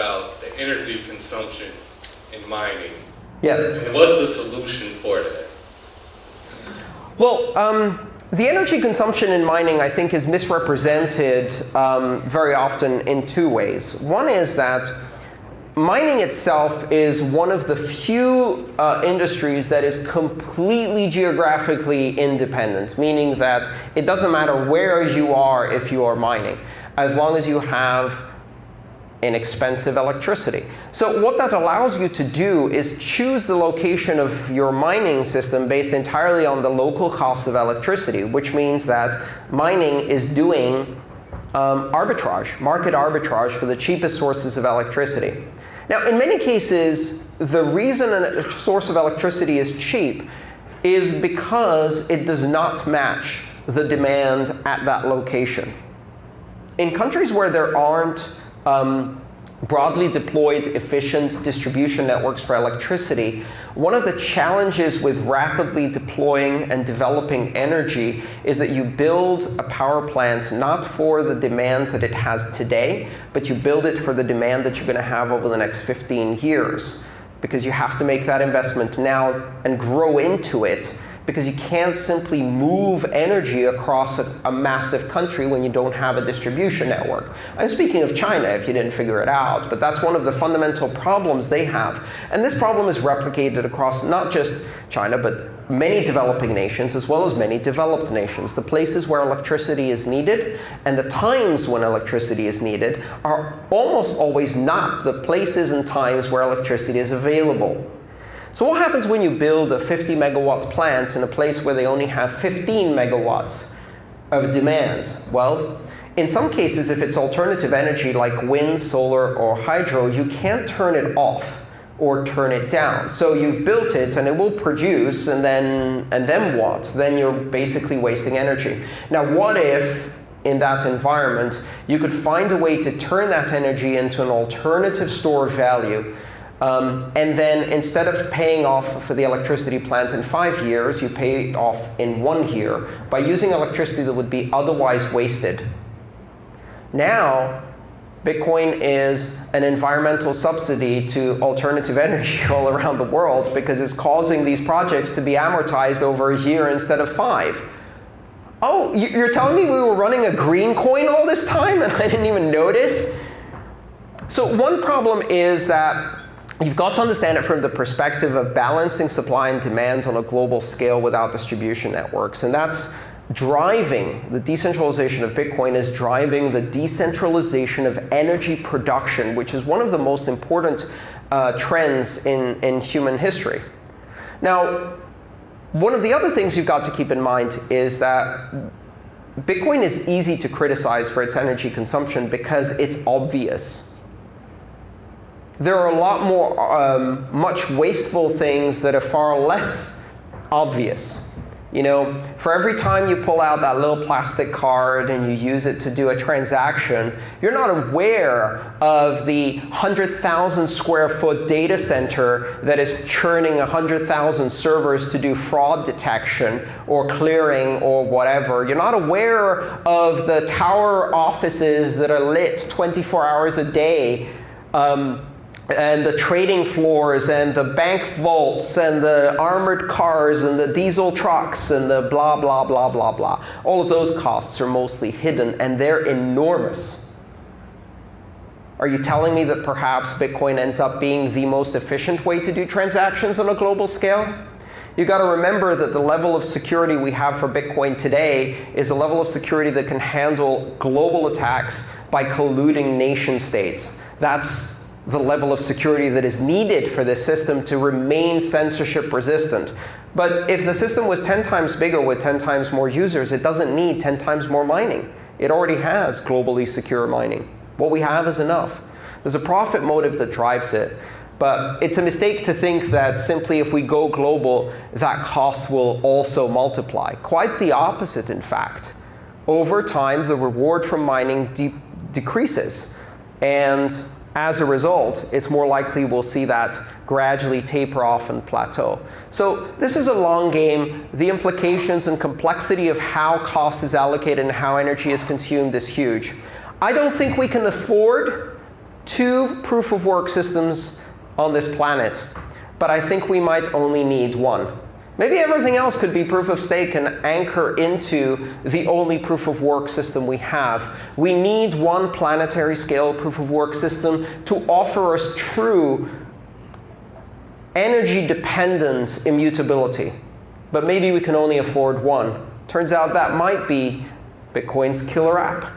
about the energy consumption in mining. Yes. And what's the solution for that? Well, um, the energy consumption in mining, I think, is misrepresented um, very often in two ways. One is that mining itself is one of the few uh, industries that is completely geographically independent, meaning that it doesn't matter where you are if you are mining, as long as you have inexpensive electricity. So what that allows you to do is choose the location of your mining system based entirely on the local cost of electricity, which means that mining is doing um, arbitrage, market arbitrage for the cheapest sources of electricity. Now, in many cases, the reason a source of electricity is cheap is because it does not match the demand at that location. In countries where there aren't um, broadly deployed efficient distribution networks for electricity, one of the challenges with rapidly deploying and developing energy is that you build a power plant not for the demand that it has today, but you build it for the demand that you're going to have over the next 15 years. Because you have to make that investment now and grow into it because you can't simply move energy across a, a, massive country when you don't have a distribution network. I'm speaking of China, if you didn't figure it out. But that's one of the fundamental problems they have. And this problem is replicated across not just China, but many developing nations, as well as many developed nations. The places where electricity is needed and the times when electricity is needed are almost always not the places and times where electricity is available. So what happens when you build a 50 megawatt plant in a place where they only have 15 megawatts of demand? Well, in some cases, if it's alternative energy like wind, solar, or hydro, you can't turn it off or turn it down. So you've built it, and it will produce, and then, and then what? Then you're basically wasting energy. Now, what if in that environment, you could find a way to turn that energy into an alternative store of value um, and then instead of paying off for the electricity plant in five years, you pay it off in one year by using electricity that would be otherwise wasted. Now, Bitcoin is an environmental subsidy to alternative energy all around the world because it's causing these projects to be amortized over a year instead of five. Oh, you're telling me we were running a green coin all this time and I didn't even notice? So one problem is that You've got to understand it from the perspective of balancing supply and demand on a global scale without distribution networks. And that's driving the decentralization of Bitcoin is driving the decentralization of energy production, which is one of the most important uh, trends in, in human history. Now, one of the other things you've got to keep in mind is that Bitcoin is easy to criticize for its energy consumption because it's obvious there are a lot more um, much wasteful things that are far less obvious. You know, for every time you pull out that little plastic card and you use it to do a transaction, you're not aware of the 100,000 square foot data center that is churning 100,000 servers to do fraud detection or clearing or whatever. You're not aware of the tower offices that are lit 24 hours a day um, and the trading floors and the bank vaults and the armored cars and the diesel trucks and the blah, blah, blah, blah, blah. All of those costs are mostly hidden, and they're enormous. Are you telling me that perhaps Bitcoin ends up being the most efficient way to do transactions on a global scale? You've got to remember that the level of security we have for Bitcoin today is a level of security that can handle global attacks by colluding nation states. That's the level of security that is needed for this system to remain censorship resistant. But if the system was 10 times bigger with 10 times more users, it doesn't need 10 times more mining. It already has globally secure mining. What we have is enough. There's a profit motive that drives it. But it's a mistake to think that simply if we go global, that cost will also multiply. Quite the opposite, in fact. Over time, the reward from mining de decreases. And as a result, it's more likely we'll see that gradually taper off and plateau. So this is a long game. The implications and complexity of how cost is allocated and how energy is consumed is huge. I don't think we can afford two proof of work systems on this planet, but I think we might only need one. Maybe everything else could be proof of stake and anchor into the only proof of work system we have. We need one planetary scale proof of work system to offer us true energy-dependent immutability. But maybe we can only afford one. Turns out that might be Bitcoin's killer app.